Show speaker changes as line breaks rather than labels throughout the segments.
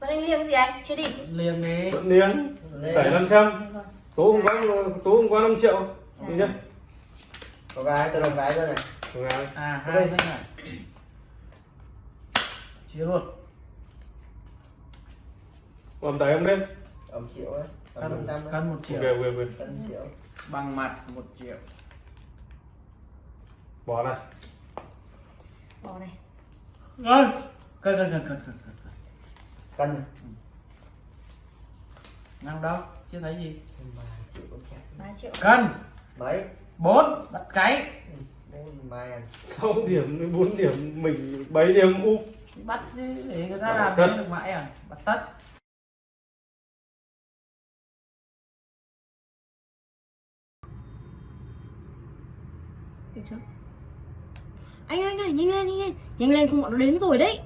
Vẫn anh liêng gì anh? Chưa đi.
liền đi.
Thuận Niên
Lên.
Giải 500 Tố không quá Tố không quá 5 triệu. Được chưa?
có gái tôi đồng gái rồi này.
Được rồi.
à hai
Đây.
mấy này. Chia luôn.
Còn tải em đây
ông triệu
cân
đấy
cân một
Ok
triệu.
Ok ok
cân triệu.
Bằng mặt một triệu.
Bỏ này
Bỏ này.
cân cân cân cân cân cân cân.
Này.
nào đâu chưa thấy gì.
Ba triệu con chặt
3 triệu.
cân.
Mấy
bốn. Bắt cái.
Bốn
6 điểm 4 điểm Mình 7 điểm u.
Bắt đi để người ta làm được mãi à? Bắt tất.
Được chưa? Anh ơi, anh ơi, nhanh lên, nhanh lên. Nhanh lên không bọn nó đến rồi đấy.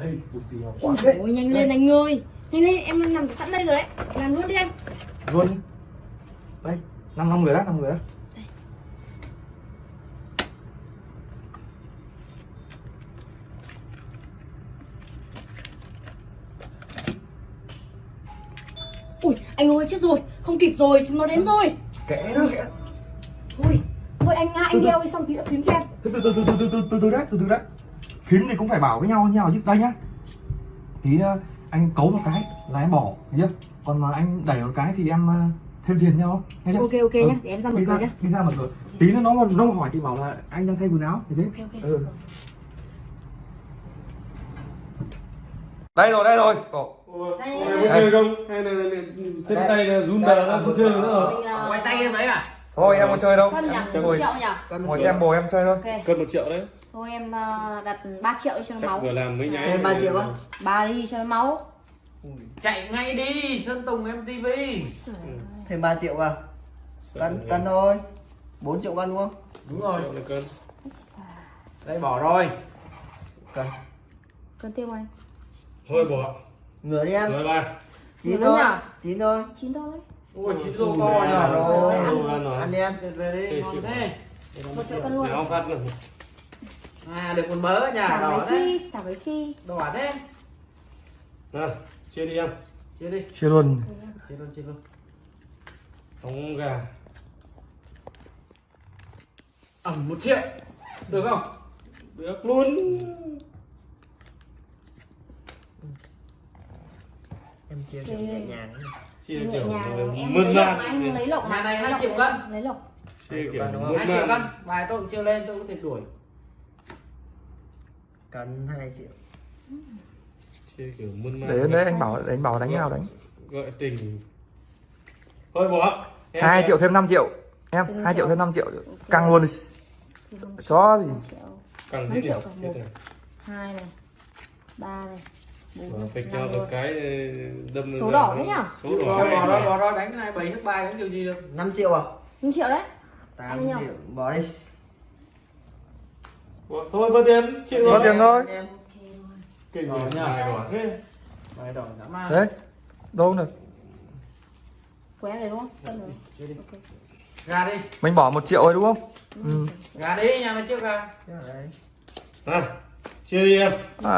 đây dùng gì mà
quá thế Ôi, nhanh lên anh ơi nhanh lên em nằm sẵn đây rồi đấy làm luôn đi anh
luôn đây năm năm người đó năm người đó.
Ui, anh ơi chết rồi, không kịp rồi, chúng nó đến rồi
kẽ đó kệ
Thôi, thôi anh anh đeo đi xong tí đã phím cho em
Từ từ từ từ từ từ từ từ đã, từ từ đã phím thì cũng phải bảo với nhau với nhau chứ. Đây nhá. Tí ờ, anh cấu một cái là em bỏ chưa? Còn mà anh đẩy một cái thì em ờ, thêm tiền nhau nghe chưa?
Ok, ok
Ừ.
nhá, để em ra mở
đi
cửa nhá.
đi ra mở cửa. Tí nữa nó nó hỏi thì bảo là anh đang thay quần áo như thế
Ok, ok.
ừ. đây rồi đây rồi. Ồ,
Ủa,
Đây, đây,
có chơi không? Hay là là- chân
Đây.
tay là run
Đây,
đờ ra không chơi nữa rồi
ờ,
quay tay em đấy à
thôi em không chơi đâu.
Cân nhỉ?
em
Một
ngồi
triệu nhỉ?
ngồi xem bồ em chơi thôi.
Ok.
Cân 1 triệu đấy.
Thôi em ờ, đặt 3 triệu đi cho nó
Chắc
máu.
vừa làm mấy nháy
Thêm 3 triệu á?
Ba đi cho nó máu.
chạy ngay đi sơn tùng mtv
thêm 3 triệu à cân cân thôi. 4 triệu cân đúng không
đúng rồi
cân.
Đây bỏ rồi.
Cân.
Cân tiêu anh.
Thôi bỏ.
Ngửa đi em.
Rồi ba.
Chín
Ngửa
thôi. chín thôi.
Chín thôi.
Ôi chín
Ui,
to
ăn
nhờ.
rồi.
rồi
ăn rồi.
ăn. đi em
về đi. Ngon thế.
Một triệu cân luôn.
Nào phát rồi
à được con bớ nhà
Chả
thế.
khi, chả mấy khi.
đỏ thế.
Nào Chia đi em.
Chia đi.
Chưa luôn.
Chia luôn chia luôn.
Ống gà.
Ẩm một triệu. Được không?
Được luôn.
Em chia kiểu nhẹ nhàng
Chia kiểu
em
mơn
lấy lộc.
Nhà này hai triệu cân.
Lấy lộc.
Chia kiểu
Đúng không?
hai triệu cân. Vài tôi cũng chưa lên tôi có thể đuổi.
Cân 2 triệu.
Chia kiểu mơn man
đấy đấy anh bảo anh bảo đánh nào đánh
Gọi tình. Thôi bỏ. Em-
2
em-
triệu thêm 5 triệu. Em 2 triệu thêm 5 triệu. Căng luôn. Đi. chó gì?
Năm
thế
triệu cả một. Hai này. Ba này.
Phịch
năm
nhau
luôn.
một cái đâm
Số đỏ đấy nhá?
Số đỏ
bỏ đó bỏ đó đánh cái này bảy nước bài đánh kiểu gì được
5 triệu à
5 triệu đấy.
8
Anh nhỉ?
triệu bỏ đi
Thôi vỡ tiền Chịu rồi
tiền thôi.
Kinh
Đỏ
rồi
nhá.
Bài bỏ thế
bài đỏ dã man
đấy đâu được
Qué này đúng không? Cân rồi.
chia đi
Ok.
ra đi
mình bỏ một triệu rồi đúng không ừ.
ra đi nhà mày trước ra
đây.
À Chia đi em triệu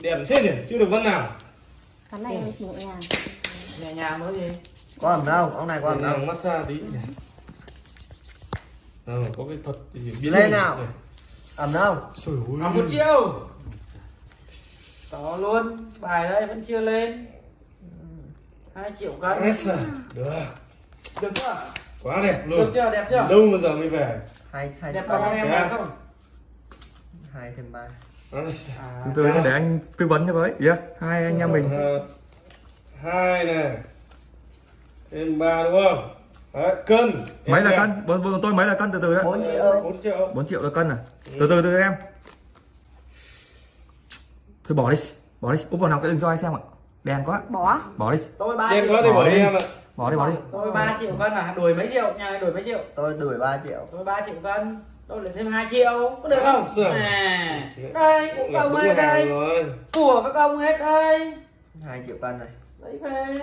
Đẹp thế nhỉ? Chưa được vân nào.
Cái này em chỉ nhẹ nhàng.
nhẹ nhàng mới gì?
Có ẩm đâu ông này có ẩm đâu.
massage tí Ờ, có cái thuật gì biến
Lên nào.
này.
ẩm đâu?
Ơi.
à, một triệu to luôn. Bài đây vẫn chưa lên. Hai triệu cân.
Yes, à. Được.
Được chưa?
Quá đẹp
được
luôn
chưa? Đẹp chưa?
Lâu mà giờ mới về.
Hai hai
đẹp bằng em không?
Hai thêm ba
Yes.
à,
từ từ để anh tư vấn cho với yeah. hai anh em mình.
Hai này Thêm ba đúng không? Đấy, cân.
Mấy là
Em
cân. Bọn, bọn tôi mấy là cân từ từ đấy.
4
đẹp.
triệu.
4 triệu.
4 triệu là cân à? Từ từ từ em. Thôi bỏ đi. Bỏ đi. Úp vào nào cái đừng cho ai xem ạ. Đen quá.
Bỏ.
bỏ đi.
Tôi ba
Đen
triệu.
quá thì
Bỏ
bỏ đi.
đi.
em ạ.
Bỏ đi bỏ đi.
Tôi ba triệu cân à? Đuổi mấy triệu? Nhà này đuổi mấy triệu?
Tôi đuổi 3 triệu.
Tôi ba triệu cân tôi lại thêm 2 triệu có được không? À đây cũng
là hàng
đây. của các công hết đây.
2 triệu cân này.
Lấy về.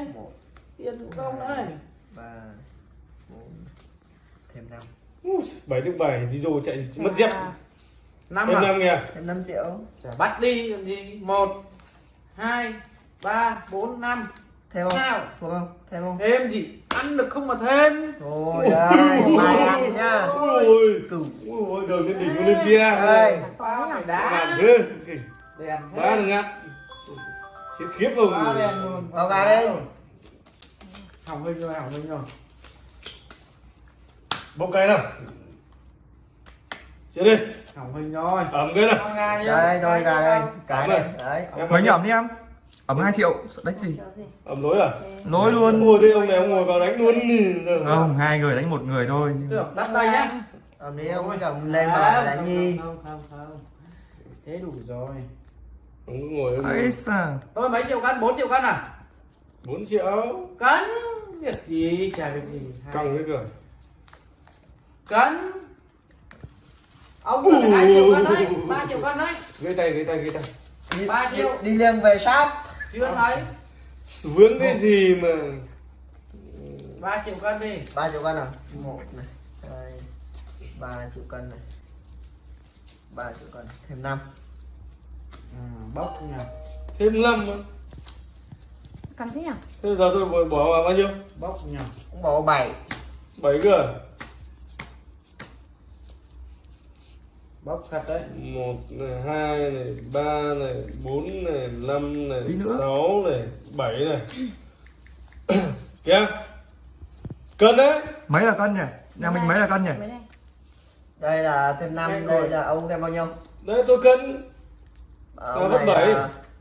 Tiền của công đấy
ba bốn thêm năm.
Bảy được bảy gì rồi chạy mất dép.
Năm
em
à?
năm kìa.
Em 5 triệu.
Chả bắt đi làm gì? Một hai ba bốn năm.
Thêm không? Phục không? Thêm không?
thêm gì ăn được không mà thêm.
Ôi đây, mai ăn nhá
ôi. Ôi đường lên đỉnh lên kia.
Đây.
Đá
thế. Ba đừng
thêm
ngắt chết khiếp không
ba đèn luôn.
Vào gà đây.
Hỏng hình rồi hỏng hình rồi
bốc cái nào? Chết đi.
Hỏng hình rồi.
Ẩm cái nào?
Đây, rồi gà đây. Cái này. Đấy.
Mấy nhầm đi em Ẩm 2 triệu Đấy gì?
Ẩm lối à?
Lối luôn.
Ôi thế ông này ông ngồi vào đánh luôn.
Không hai người đánh một người thôi.
Được, đắt đây nhá.
Ông đi ông cầm lên mà đánh nhi.
không không không thế đủ rồi.
Ông ngồi ông
ấy
tôi mấy triệu cân? 4 triệu cân à?
4 triệu.
Cân? Việc gì? Chả việc gì. Hai-
căng cái cửa
cân? Ông hai triệu cân đấy. Ba triệu cân đấy.
Gãy tay gãy tay gãy tay.
Ba triệu.
đi- liêng về shop
chưa thấy.
Vướng cái gì mà?
Ba triệu cân đi.
3 triệu cân à? một này. Đây. 3 triệu cân này. 3 triệu cân. Thêm 5
ừ, bốc nhỉ
thêm năm.
Căng thế nhỉ?
thế giờ tôi bỏ- vào bao nhiêu?
Bốc nhỉ
Cũng bỏ 7
bảy. Cơ
bốc thật đấy.
Một này hai này ba này bốn này năm này sáu này bảy này. Kìa. Cân đấy.
Mấy là cân nhỉ? Nhà mình mấy là cân nhỉ?
Đây?
Là thêm
Đây
5
rồi.
Đây. là ông thêm bao nhiêu?
đấy tôi cân.
Ông này
bảy.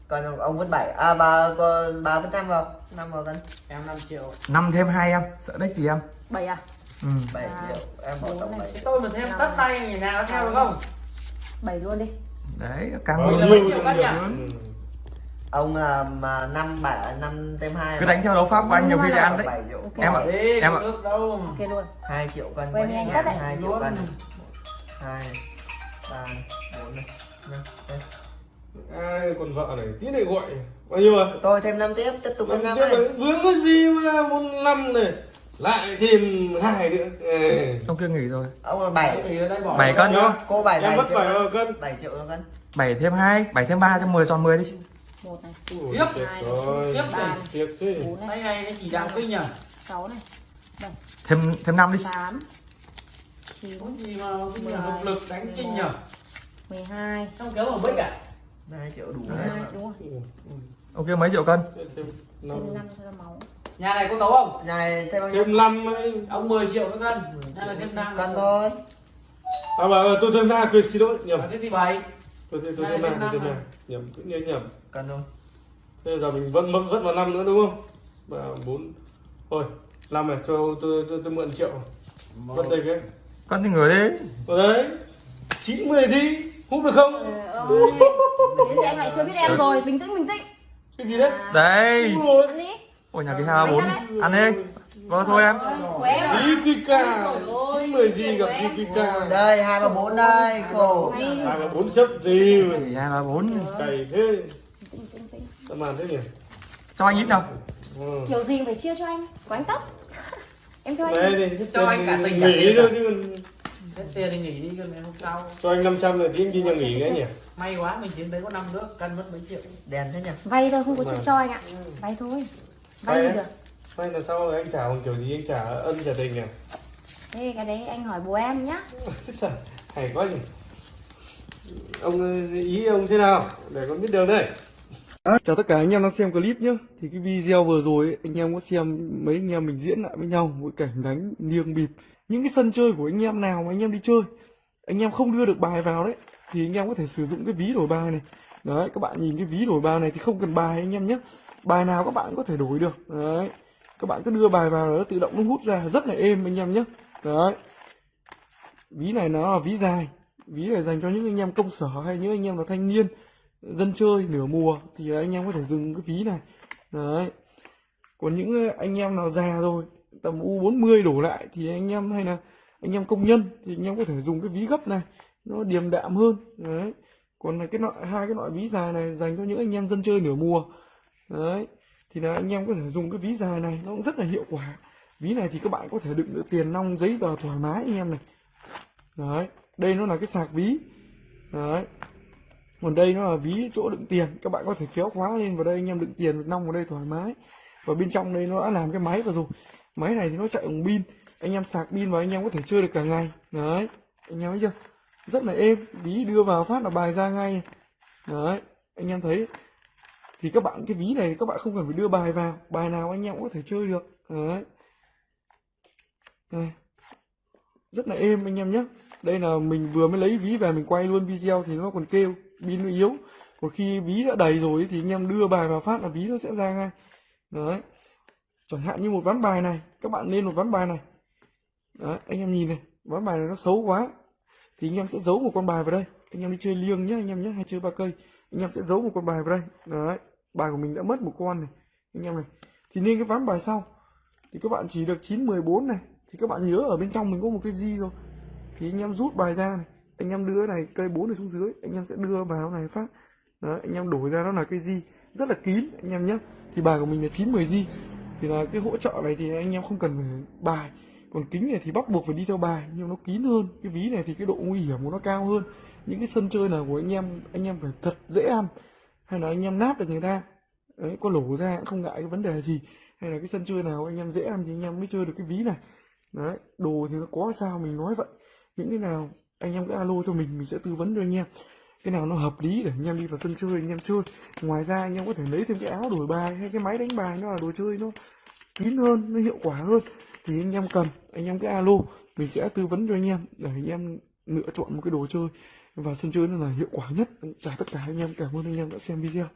Còn ông vứt 7 À bà, con- bà vứt 5 vào. 5 vào cân.
Em 5 triệu.
5 thêm 2 em. Sợ đấy gì em.
Bảy à?
Ừ
7
À,
triệu Em bỏ
bốn
tổng
này.
7
cái tôi mà thêm tất tay nhà nào theo được không
Bảy luôn đi.
Đấy càng
cân
nhiều hơn. Ừ.
Ông là mà 5 7 5 thêm 2
Cứ đánh theo đấu pháp của anh nhiều khi ăn đấy
7.
Em ạ Em ạ.
Ok luôn.
2 triệu cân. 2 triệu cân 2 3 4 này 5 đây.
ai còn vợ này tí này gọi bao nhiêu à
Tôi thêm 5 tiếp tiếp tục 5
Tiếp
này
là vướng cái gì mà một năm này lại thêm hai nữa. Ê.
Trong kia nghỉ rồi.
Ông là 7
thì ở đây bỏ
Bảy cân đúng không?
Cô 7
em
7
mất
triệu
bảy
cân. 7 triệu cân.
7 thêm 2 7 thêm 3 cho 10 tròn 10 đi.
Một này,
Tiếp. Tiếp
ba,
tiếp
này,
tay này nó chỉ đạo kinh nhỉ?
Sáu này,
Thêm thêm 5 đi.
Tám, chín,
có gì mà kinh nhỉ hợp lực đánh kinh nhỉ?
Mười hai,
xong kéo vào bích à?
2 triệu đủ
mười
đấy
hai, đúng rồi.
Ok mấy triệu cân?
Thêm năm.
Thêm năm cho máu.
Nhà này có tấu không?
Nhà này thêm bao nhiêu?
Thêm năm ấy.
ông 10 triệu một cân. Nhà này thêm năm.
cân thôi.
À bà tôi thêm hai cười xin lỗi nhầm.
Thế thì bảy
tôi tôi tôi thêm
thêm
tôi thêm
năm
nhầm cứ nhớ nhầm.
Cân thôi.
Thế giờ mình vẫn mất vẫn vào năm nữa đúng không? Ba bốn. Thôi năm này cho tôi tôi, tôi mượn triệu. Vẫn đây cái
Cân thì người đi
ở đấy. Chín mười gì hút được không?
Thế thì anh lại chưa biết em rồi, bình tĩnh bình tĩnh.
cái gì đấy?
À,
Đấy
Ăn đi.
Ôi nhà cái 2 4 Ăn đi Vâng thôi em
Của em à?
Kika
Ôi dồi ôi,
chín mười gì gặp
của em.
Kika
đây 2 và 4 đây khổ
hai và bốn chấp gì
2 3 4
cày thế tao màn thế nhỉ
Cho anh ít nào
ừ.
Kiểu gì phải chia cho anh? Của anh tóc. Em cho anh.
Cho anh cả tình cả
nghỉ thôi chứ còn
hết tiền thì nghỉ đi cân ngày hôm sau
cho anh 500 rồi tí đi nhà nghỉ cái nhỉ
may quá mình chiến đấy có năm nước cân mất mấy triệu
đèn thế nhỉ
Vay thôi không có chuyện cho anh ạ. Vay thôi. Vay được.
Vay là sao? Anh trả bằng kiểu gì? Anh trả ân trả tình à?
Thế cái đấy anh hỏi bố em nhá.
Hay quá nhỉ. Ông ý ông thế nào? Để con biết đường đây. Chào tất cả anh em đang xem clip nhé thì cái video vừa rồi ấy, anh em có xem mấy anh em mình diễn lại với nhau một cảnh đánh niêng bịp. Những cái sân chơi của anh em nào mà anh em đi chơi anh em không đưa được bài vào đấy thì anh em có thể sử dụng cái ví đổi bài này. Đấy các bạn nhìn cái ví đổi bài này thì không cần bài anh em nhé bài nào các bạn có thể đổi được. Đấy. Các bạn cứ đưa bài vào nó tự động nó hút ra. Rất là êm anh em nhé. Đấy. Ví này nó là ví dài. Ví này dành cho những anh em công sở hay những anh em là thanh niên, dân chơi nửa mùa thì anh em có thể dùng cái ví này. Đấy. Còn những ờ, anh em nào già rồi, tầm u 40 đổ lại thì anh em hay là anh em công nhân thì anh em có thể dùng cái ví gấp này. Nó điềm đạm hơn. Đấy. Còn là cái loại hai cái loại ví dài này dành cho những anh em dân chơi nửa mùa đấy, thì là anh em có thể dùng cái ví dài này, nó cũng rất là hiệu quả. Ví này thì các bạn có thể đựng được tiền nong, giấy tờ thoải mái anh em này. Đấy, đây nó là cái sạc ví. Đấy, còn đây nó là ví chỗ đựng tiền. Các bạn có thể kéo khóa lên vào đây, anh em đựng tiền nong vào đây thoải mái. Và bên trong đây nó đã làm cái máy vào rồi. Máy này thì nó chạy bằng pin. Anh em sạc pin và anh em có thể chơi được cả ngày. Đấy, anh em thấy chưa? Rất là êm. Ví đưa vào phát là bài ra ngay. Đấy, anh em thấy thì các bạn, cái ví này các bạn không cần phải đưa bài vào. Bài nào anh em cũng có thể chơi được. Đấy. Đây. rất là êm anh em nhé. Đây là mình vừa mới lấy ví về, mình quay luôn video thì nó còn kêu, pin nó yếu. Còn khi ví đã đầy rồi thì anh em đưa bài vào phát là ví nó sẽ ra ngay. Đấy. Chẳng hạn như một ván bài này, các bạn lên một ván bài này. Đấy, anh em nhìn này, ván bài này nó xấu quá. Thì anh em sẽ giấu một con bài vào đây. Anh em đi chơi liêng nhé, anh em nhé, hay chơi ba cây. Anh em sẽ giấu một con bài vào đây. Đấy bài của mình đã mất một con này. Anh em này. Thì nên cái ván bài sau. Thì các bạn chỉ được 9 14 này. Thì các bạn nhớ ở bên trong mình có một cái gì rồi. Thì anh em rút bài ra này. Anh em đưa này cây 4 này xuống dưới. Anh em sẽ đưa vào này phát. Đó, anh em đổi ra nó là cái gì. Rất là kín anh em nhé. Thì bài của mình là 9 10 di thì là cái hỗ trợ này thì anh em không cần phải bài. Còn kính này thì bắt buộc phải đi theo bài. Nhưng nó kín hơn. Cái ví này thì cái độ nguy hiểm của nó cao hơn. Những cái sân chơi nào của anh em anh em phải thật dễ ăn hay là anh em nát được người ta đấy có lổ ra cũng không ngại cái vấn đề gì hay là cái sân chơi nào anh em dễ ăn thì anh em mới chơi được cái ví này đấy đồ thì nó có sao mình nói vậy những cái nào anh em cứ alo cho mình mình sẽ tư vấn cho anh em cái nào nó hợp lý để anh em đi vào sân chơi anh em chơi ngoài ra anh em có thể lấy thêm cái áo đổi bài hay cái máy đánh bài nó là đồ chơi nó kín hơn nó hiệu quả hơn thì anh em cần anh em cứ alo mình sẽ tư vấn cho anh em để anh em lựa chọn một cái đồ chơi và sân chơi nó là hiệu quả nhất. Chào tất cả anh em, cảm ơn anh em đã xem video.